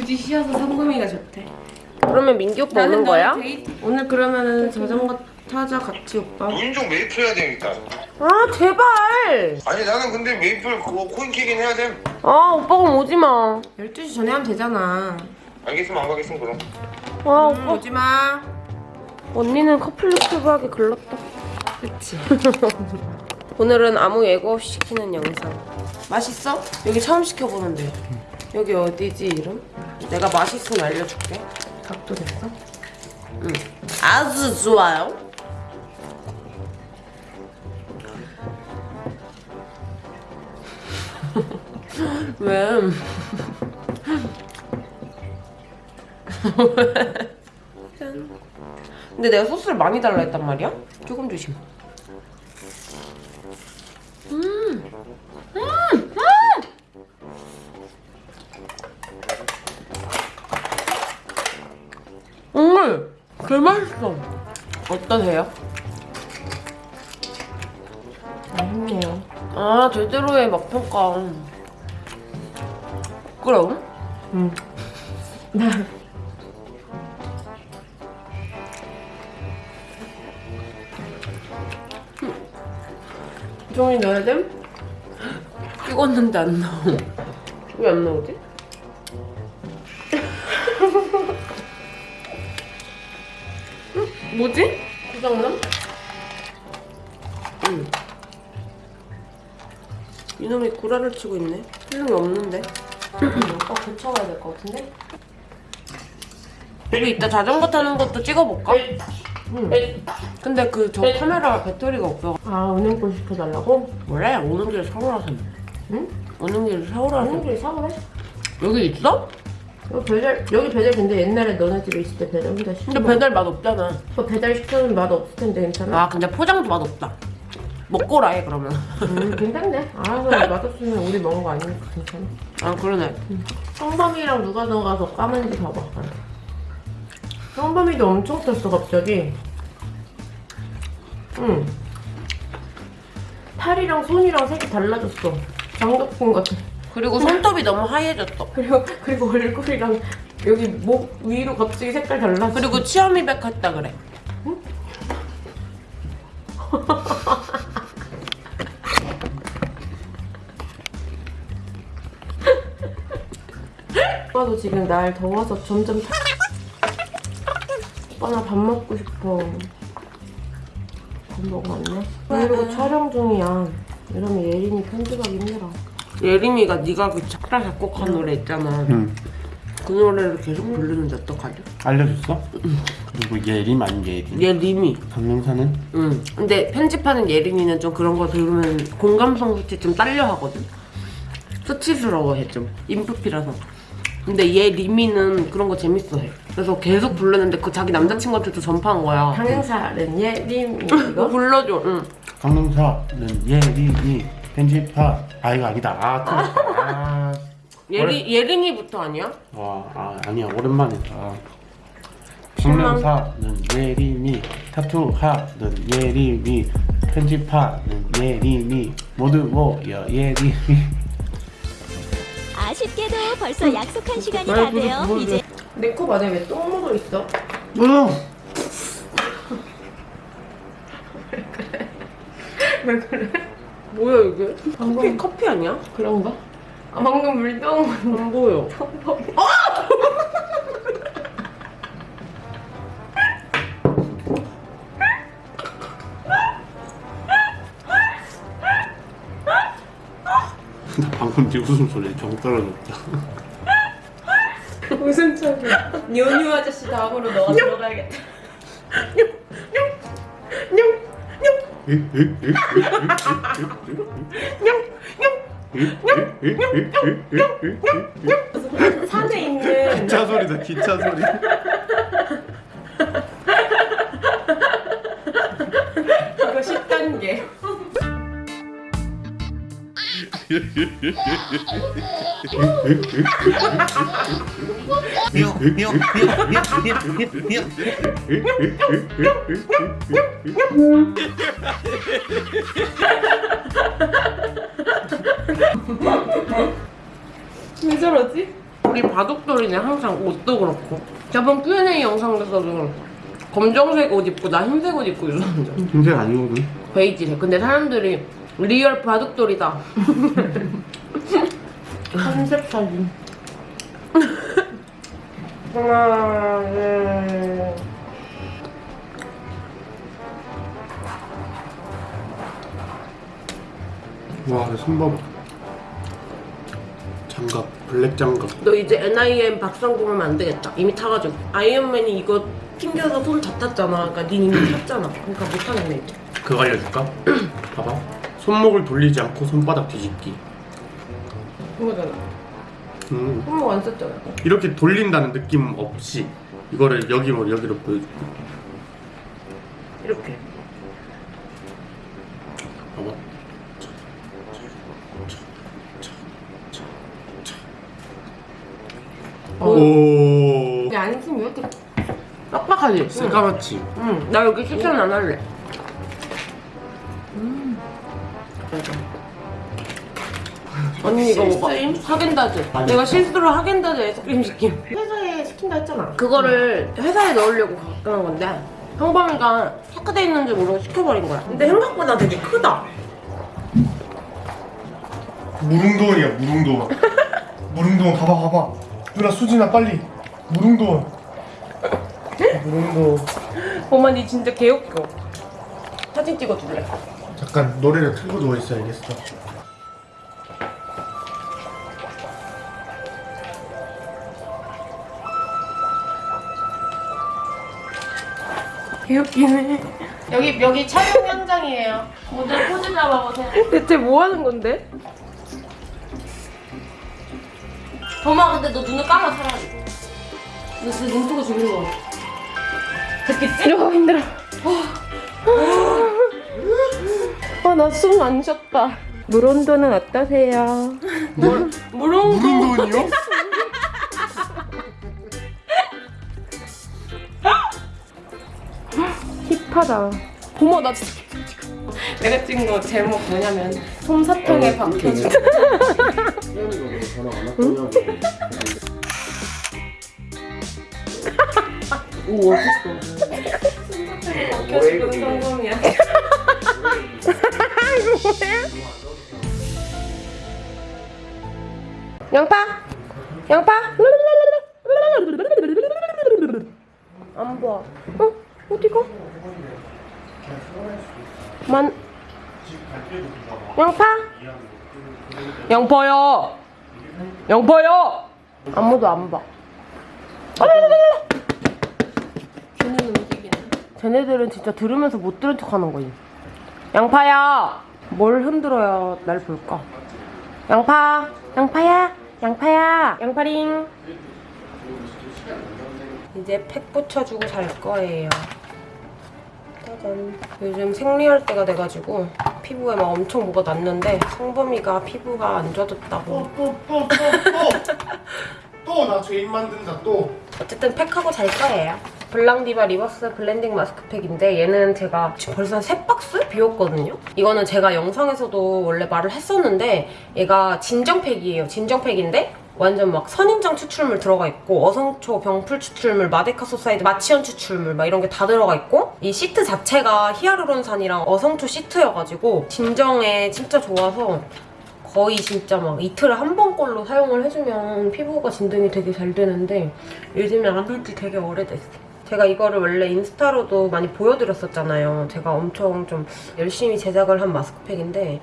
굳이 쉬어서 성금이가 좋대. 그러면 민규 오빠 오는 거야? 데이트. 오늘 그러면은 자전거 타자 같이 오빠. 운종 메이플 해야 되니까. 아 제발 아니 나는 근데 메이플 그거 코인 키긴 해야 돼. 아 오빠가 오지 마 12시 전에 하면 되잖아. 알겠으면 안 가겠으면 그럼. 아, 응, 오빠 오지 마. 언니는 커플 유튜브 하기 글렀다 그치. 오늘은 아무 예고 없이 시키는 영상 맛있어? 여기 처음 시켜보는데. 여기 어디지 이름? 내가 맛있으면 알려줄게 각도 됐어? 응 아주 좋아요 왜? 짠. 근데 내가 소스를 많이 달라 했단 말이야? 조금 조심. 어떠세요? 맛있네요. 아 제대로의 맛평가. 그럼? 응. 종이 넣어야 돼? 찍었는데 안 나오. 왜 안 나오지? 응? 뭐지? 구정남? 응. 이놈이 구라를 치고 있네. 필름이 없는데. 오빠 고쳐가야 될 것 같은데? 우리 이따 자전거 타는 것도 찍어볼까? 응. 근데 그 저 카메라 배터리가 없어. 아, 은행권 시켜달라고? 원래 오는 길에 사오라 서 응? 오는 길에 사오라 서 은행권이 사오래? 여기 있어? 여기 배달, 여기 배달 근데 옛날에 너네 집에 있을 때 배달 혼자 시켜. 근데 배달 맛 없잖아. 오빠 배달 시켜면 맛 없을 텐데 괜찮아? 아 근데 포장도 맛 없다. 먹고라 해 그러면. 음, 괜찮네. 알아서 맛없으면 우리 먹은 거 아니니까 괜찮아. 아 그러네. 성범이랑 누가 더 가서 까만지 봐봐. 성범이도 엄청 떴어 갑자기. 응. 팔이랑 손이랑 색이 달라졌어. 장덕분 같아. 그리고 손톱이 너무 하얘졌어. 그리고 그리고 얼굴이랑 여기 목 위로 갑자기 색깔 달라졌어. 그리고 치아미백 했다 그래. 오빠도 지금 날 더워서 점점 타... 오빠 나 밥 먹고 싶어. 밥 먹었네. 그리고 촬영 중이야. 이러면 예린이 편집하기 힘들어. 예림이가 네가 그 착라 작곡한 노래 있잖아. 응. 그 노래를 계속 부르는데 어떡하지? 알려줬어? 그리고 예림 아닌 예림 예림이. 강릉사는? 응. 근데 편집하는 예림이는 좀 그런 거 들으면 공감성 수치 좀 딸려 하거든. 수치스러워해 좀. 인프피라서. 근데 얘 리미는 그런 거 재밌어 해. 그래서 계속 부르는데 그 자기 남자친구한테도 전파한 거야. 강행사는 예림이 이거 이거? 불러줘. 응. 강릉사는 예림이 편집파 아 이거 아니다. 아 틀렸다. 아, 예리 예림이부터 아니야? 와, 아 아니야. 오랜만이다 강릉사는 예림이 타투하는 예림이 편집하는 예림이. 모두 모여 예림이. 아쉽게도 벌써 약속한 시간이 다 돼요. 이제 내 코 안에 왜 똥 묻어 있어? 응 왜 그래? 뭐야 이게? 방금- 커피 커피 아니야? 그런가? 아 방금 물똥 안 보여. 방금 네 웃음소리 정 떨어졌다 소리야? 뉴뉴 아저씨 다음으로 너가 들어가야겠다. 산에 있는 기차 소리다 기차 소리 이거 10단계. 왜 저러지? 우리 바둑돌이네 항상 옷도 그렇고 저번 Q&A 영상에서도 검정색 옷 입고 나 흰색 옷 입고 있었는데 흰색 아니거든. 베이지색 근데 사람들이 real 바둑돌이다 컨셉 사진. 하나, 둘. 와, 손봐봐. 장갑, 블랙 장갑. 너 이제 NIM 박상공 하면 안 되겠다 이미 타가지고 아이언맨이 이거 튕겨서 손 다 탔잖아 그러니까 닌 이미 탔잖아 그러니까 못하겠네 이제 그거 알려줄까? 봐봐. 손목을 돌리지 않고 손바닥 뒤집기. 그거잖아 음. 손목 안 썼잖아 이렇게 돌린다는 느낌 없이 이거를 여기 뭐 여기로 보여줄게. 이렇게 봐봐. 오. 근데 안심이 왜 이렇게 빡빡하지? 새까맣지. 응, 나 여기 추천 안 할래. 언니 이거 먹어. 하겐다즈. 내가 실수로 하겐다즈 아이스크림 시킴. 회사에 시킨다 했잖아. 그거를 회사에 넣으려고 갖고 건데 형범이가 체크돼 있는 줄 모르고 시켜버린 거야. 근데 생각보다 되게 크다. 무릉도원이야 무릉도원 무릉도원 가봐 가봐 누나 수진아 빨리 무릉도원 무릉도원 엄마 니 진짜 개웃겨. 사진 찍어줄래? 잠깐 노래를 틀고 누워있어야겠어 개웃기네. 여기 여기 촬영 현장이에요. 모델 포즈 잡아보세요. 대체 뭐 하는 건데? 범아 근데 너 눈을 감아 차라리. 너 진짜 눈 뜨고 죽이는 거. 됐겠지? 아 힘들어. 아 나 숨 안 쉬었다. 물온도는 어떠세요? 물 물온도. 무릉도원이요? 힙하다. 어머 나 진짜 내가 찍은 거 제목 뭐냐면 솜사탕에 박혀준. 오 멋있어. 박혀준 성공이야. 양파, 양파. 안 봐. 어? 어디가? 만. 양파? 양파요. 양파요. 아무도 안 봐. 걔는 움직이네. 쟤네들은 진짜 들으면서 못 들은 척 하는 거지. 양파야! 뭘 흔들어야 날 볼까? 양파! 양파야! 양파야! 양파링! 이제 팩 붙여주고 잘 거예요. 짜잔. 요즘 생리할 때가 돼가지고 피부에 막 엄청 뭐가 났는데 성범이가 피부가 안 좋아졌다고. 또 또 또 또 나 죄인 만든다 또 어쨌든 팩하고 잘 거예요. 블랑디바 리버스 블렌딩 마스크팩인데 얘는 제가 지금 벌써 한 세 박스 비웠거든요. 이거는 제가 영상에서도 원래 말을 했었는데 얘가 진정팩이에요. 진정팩인데 완전 막 선인장 추출물 들어가 있고 어성초 병풀 추출물, 마데카소사이드, 마치현 추출물 막 이런 게 다 들어가 있고 이 시트 자체가 히아루론산이랑 어성초 시트여가지고 진정에 진짜 좋아서 거의 진짜 막 이틀에 한번 걸로 사용을 해주면 피부가 진정이 되게 잘 되는데 요즘에 안 한 지 되게 오래됐어. 제가 이거를 원래 인스타로도 많이 보여드렸었잖아요. 제가 엄청 좀 열심히 제작을 한 마스크팩인데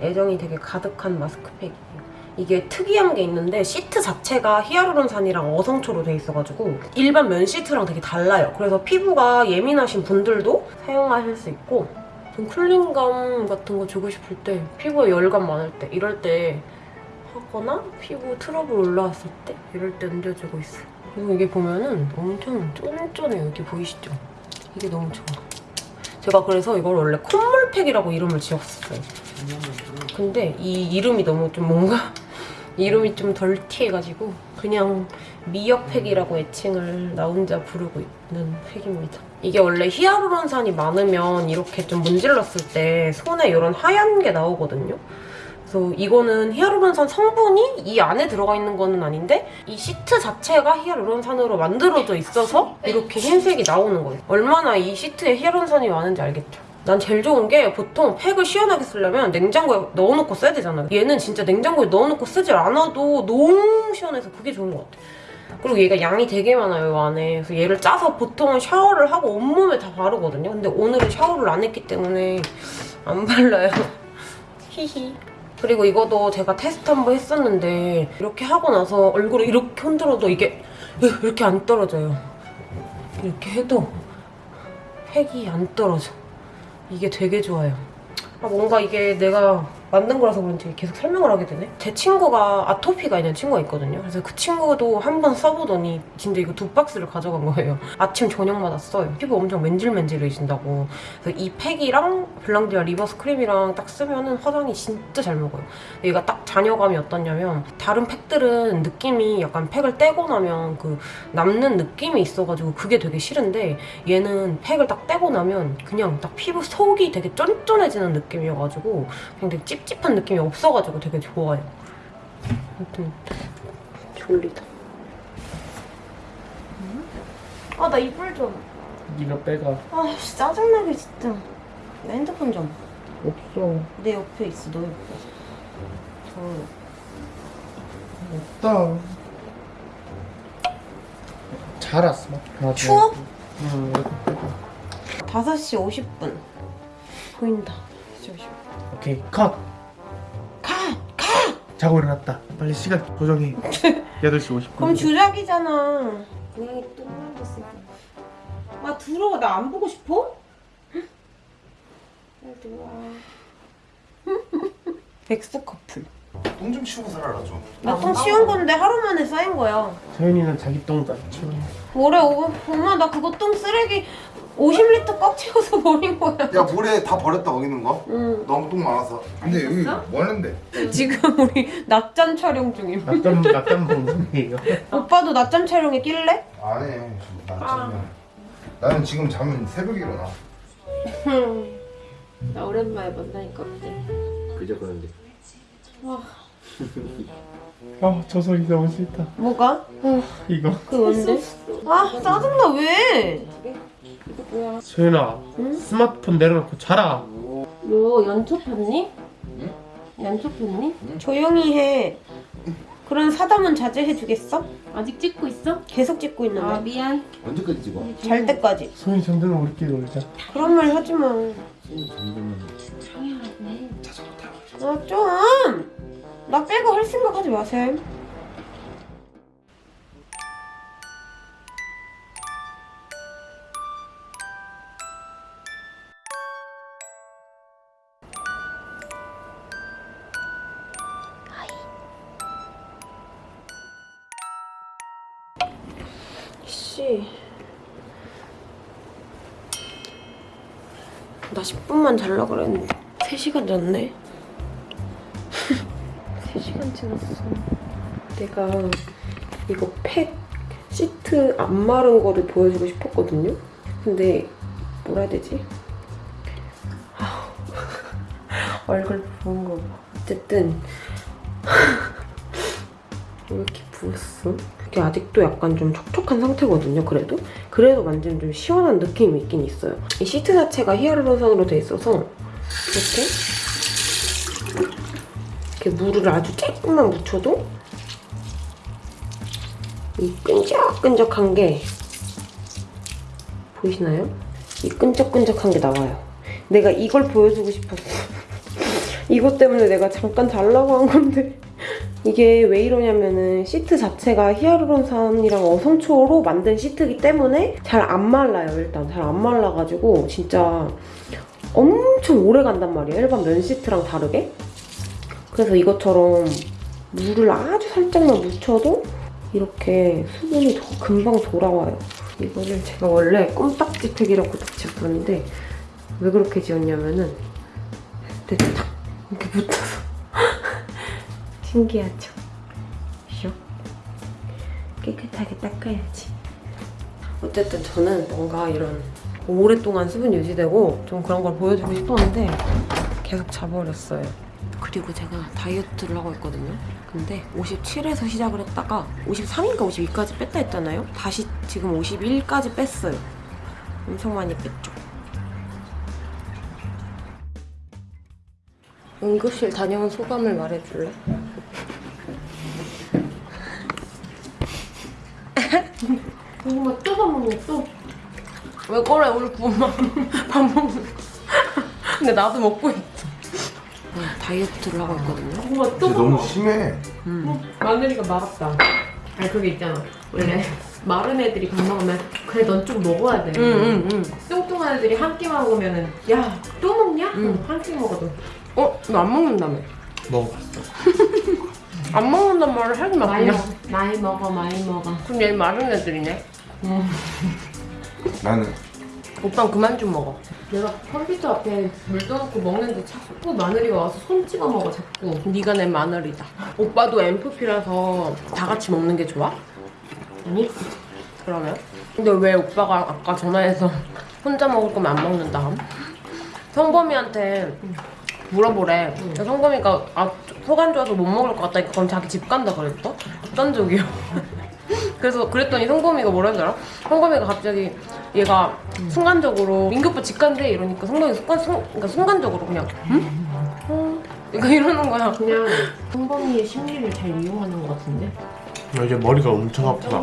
애정이 되게 가득한 마스크팩이에요. 이게 특이한 게 있는데 시트 자체가 히아루론산이랑 어성초로 돼 있어가지고 일반 면 시트랑 되게 달라요. 그래서 피부가 예민하신 분들도 사용하실 수 있고 좀 cooling감 같은 거 주고 싶을 때 피부에 열감 많을 때 이럴 때 하거나 피부 트러블 올라왔을 때 이럴 때 얹어주고 있어 그리고 이게 보면은 엄청 쫀쫀해요 여기 보이시죠? 이게 너무 좋아 제가 그래서 이걸 원래 콧물팩이라고 이름을 지었어요 근데 이 이름이 너무 좀 뭔가 이름이 좀 dirty해가지고 그냥 미역팩이라고 애칭을 나 혼자 부르고 있는 팩입니다. 이게 원래 히아루론산이 많으면 이렇게 좀 문질렀을 때 손에 이런 하얀 게 나오거든요. 그래서 이거는 히아루론산 성분이 이 안에 들어가 있는 거는 아닌데 이 시트 자체가 히아루론산으로 만들어져 있어서 이렇게 흰색이 나오는 거예요. 얼마나 이 시트에 히아루론산이 많은지 알겠죠? 난 제일 좋은 게 보통 팩을 시원하게 쓰려면 냉장고에 넣어놓고 써야 되잖아요. 얘는 진짜 냉장고에 넣어놓고 쓰질 않아도 너무 시원해서 그게 좋은 것 같아. 그리고 얘가 양이 되게 많아요, 이 안에. 그래서 얘를 짜서 보통은 샤워를 하고 온몸에 다 바르거든요. 근데 오늘은 샤워를 안 했기 때문에 안 발라요. 히히. 그리고 이것도 제가 테스트 한번 했었는데 이렇게 하고 나서 얼굴을 이렇게 흔들어도 이게 이렇게 안 떨어져요. 이렇게 해도 팩이 안 떨어져. 이게 되게 좋아요. 아, 뭔가 이게 내가 만든 거라서 그런지 계속 설명을 하게 되네. 제 친구가 아토피가 있는 친구가 있거든요. 그래서 그 친구도 한 번 써보더니 진짜 이거 두 박스를 가져간 거예요. 아침 저녁마다 써요. 피부 엄청 맨질맨질해진다고. 그래서 이 팩이랑 블랑디아 리버스 크림이랑 딱 쓰면은 화장이 진짜 잘 먹어요. 얘가 딱 잔여감이 어떻냐면 다른 팩들은 느낌이 약간 팩을 떼고 나면 그 남는 느낌이 있어가지고 그게 되게 싫은데 얘는 팩을 딱 떼고 나면 그냥 딱 피부 속이 되게 쫀쫀해지는 느낌이어가지고 그냥 되게 찝찝한 느낌이 없어가지고 되게 좋아요. 아무튼 졸리다. 아 나 이불 좀. 네가 빼가. 아 씨, 짜증나게 진짜. 나 핸드폰 좀. 없어. 내 옆에 있어 너 옆에. 저 없다. 잘 왔어. 아, 추워? 응. 5시 50분. 보인다. 5시 50분. 오케이 컷. 가! 자고 일어났다. 빨리 시간 조정해. 8시 50분. 그럼 주작이잖아. 고양이 또 만졌어. 아 들어와 나 안 보고 싶어? 빨리 들어와. 백수 커플. 똥 좀 치우고 살아라 좀. 나 똥 치운 건데 하루 만에 쌓인 거야. 서윤이는 자기 똥도 안 치워. 뭐래 오, 엄마 나 그거 똥 쓰레기 50리터 꽉 채워서 버린 거야. 야 모래 다 버렸다 거기는 거? 응. 너무 똥 많아서 근데 여기 뭐 하는데? 지금 우리 낮잠 촬영 중임. 낮잠 낮잠 방송이에요. 오빠도 낮잠 촬영에 낄래? 안해 지금 낮잠이야 나는 지금 자면 새벽에 일어나 나 오랜만에 만나니까 어때? 그저 그런데. 아, 저 소리 너무 싫다. 뭐가? 이거. 그 뭔데? 아 짜증나 왜? 소윤아, 스마트폰 내려놓고 자라. 너 연초 폈니? 연초 폈니? 조용히 해. 그런 사담은 자제해 주겠어? 아직 찍고 있어? 계속 찍고 있는데. 아 미안. 언제까지 찍어? 잘 때까지. 소윤이 잠들면 우리끼리 놀자. 그런 말 하지 마. 아 좀. 나 빼고 할 생각 하지 마세요. 씨. 나 10분만 잘라 그랬는데 3시간 잤네 3시간 지났어 내가 이거 팩 시트 안 마른 거를 보여주고 싶었거든요 근데 뭐라 해야 되지? 얼굴 부은 거 봐. 어쨌든 왜 이렇게 부었어? 이게 아직도 약간 좀 촉촉한 상태거든요, 그래도. 그래도 만지면 좀 시원한 느낌이 있긴 있어요. 이 시트 자체가 히아루론산으로 돼 있어서 이렇게 이렇게 물을 아주 조금만 묻혀도 이 끈적끈적한 게 보이시나요? 이 끈적끈적한 게 나와요. 내가 이걸 보여주고 싶었어. 이것 때문에 내가 잠깐 달라고 한 건데 이게 왜 이러냐면은 시트 자체가 히아루론산이랑 어성초로 만든 시트이기 때문에 잘 안 말라요 일단. 잘 안 말라가지고 진짜 엄청 오래 간단 말이에요 일반 면 시트랑 다르게. 그래서 이것처럼 물을 아주 살짝만 묻혀도 이렇게 수분이 더 금방 돌아와요. 이거를 제가 원래 껌딱지 팩이라고 딱 지었었는데 왜 그렇게 지었냐면은 이렇게 붙어서 신기하죠? 슉 깨끗하게 닦아야지 어쨌든 저는 뭔가 이런 오랫동안 수분 유지되고 좀 그런 걸 보여주고 싶었는데 계속 자버렸어요 그리고 제가 다이어트를 하고 있거든요. 근데 57에서 시작을 했다가 53인가 52까지 뺐다 했잖아요. 다시 지금 51까지 뺐어요. 엄청 많이 뺐죠. 응급실 다녀온 소감을 말해줄래? 고구마 또 밥 먹냐 또? 왜 그래 우리 고구마 밥 먹는 거 근데 나도 먹고 있어 네, 다이어트를 하고 있거든요 고구마 또 너무 심해. 마늘이가 말았다 아니 그게 있잖아 원래 마른 애들이 밥 먹으면 그래 넌 좀 먹어야 돼. 응응응 뚱뚱한 애들이 한끼 먹으면은 야또 먹냐? 응. 한끼 먹어도. 어? 너 안 먹는다며 먹어봤어. 안 먹는단 말을 하지 마 많이 그냥 먹어. 많이 먹어 많이 먹어. 그럼 얘 마른 애들이네 나는 오빠는 그만 좀 먹어 내가 컴퓨터 앞에 물 떠놓고 먹는데 자꾸 마늘이가 와서 손 찍어 먹어 자꾸. 네가 내 마늘이다 오빠도 MFP라서 다 같이 먹는 게 좋아? 아니? 그러면? 근데 왜 오빠가 아까 전화해서 혼자 먹을 거면 안 먹는다 함? 성범이한테 물어보래 성범이가 아, 속 안 좋아서 못 먹을 것 같다니까 그럼 자기 집 간다 그랬어? 극단적이야 그래서 그랬더니 성범이가 줄 알아? 성범이가 갑자기 얘가 순간적으로 민규 오빠 집 간대 이러니까 성범이가 순간, 순, 그러니까 순간적으로 그냥 응? 어? 그러니까 이러는 거야 그냥 성범이의 심리를 잘 이용하는 것 같은데. 나 이제 머리가 엄청 아프다.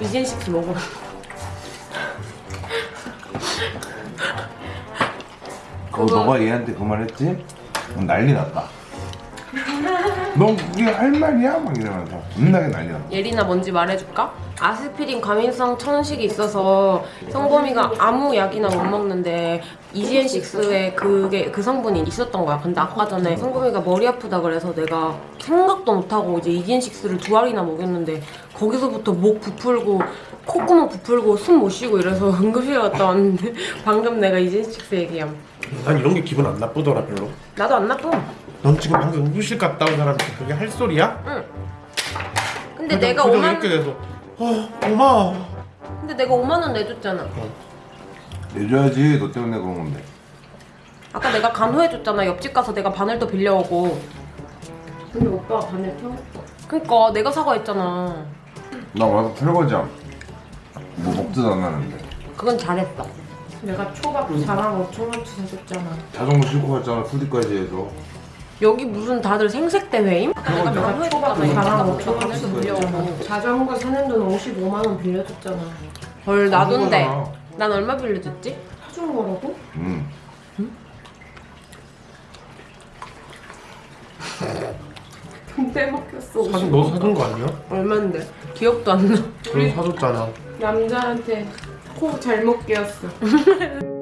이젠 식스 먹어 어, 너가 얘한테 그 말 했지? 그럼 난리 났다. 넌 그게 할 말이야? 막 이러면서 겁나게 난리 났다. 예린아 뭔지 말해줄까? 아스피린 과민성 천식이 있어서 성범이가 아무 약이나 못 먹는데 이지엔6에 그게 그 성분이 있었던 거야. 근데 아까 전에 성범이가 머리 아프다 그래서 내가 생각도 못하고 이제 이지엔6를 두 알이나 먹였는데 거기서부터 목 부풀고 콧구멍 부풀고 숨 못 쉬고 이래서 응급실 갔다 왔는데 방금 내가 이지엔6 얘기함. 난 이런 게 기분 안 나쁘더라 별로. 나도 안 나빠. 넌 지금 방금 응급실 갔다 온 사람한테 그게 할 소리야? 근데 그래도 내가 5만 이렇게 돼서 어 엄마. 근데 내가 5만 원 내줬잖아. 내줘야지. 너 때문에 그런 건데. 아까 내가 간호해줬잖아. 옆집 가서 내가 바늘도 빌려오고. 근데 오빠가 반을 펴? 그니까 내가 사과했잖아. 나 와서 설거지함. 뭐 먹지도 않았는데. 그건 잘했어. 내가 초밥 자랑 5천원치 사줬잖아. 자전거 싣고 갔잖아. 풀디까지 해서. 여기 무슨 다들 생색 대회임? 내가 내가 초밥 간호해줬잖아. 자랑 옆집 가서 5천원치 바늘도 빌려오고. 빌려오고. 자전거 사는 돈 55만 원 빌려줬잖아. 헐 나돈데. 난 얼마 빌려줬지? 사준 거라고? 응. 돈 빼먹혔어. 사준 너 사준 거 아니야? 얼만데? 기억도 안 나. 그럼 사줬잖아. 남자한테 코 잘못 끼었어.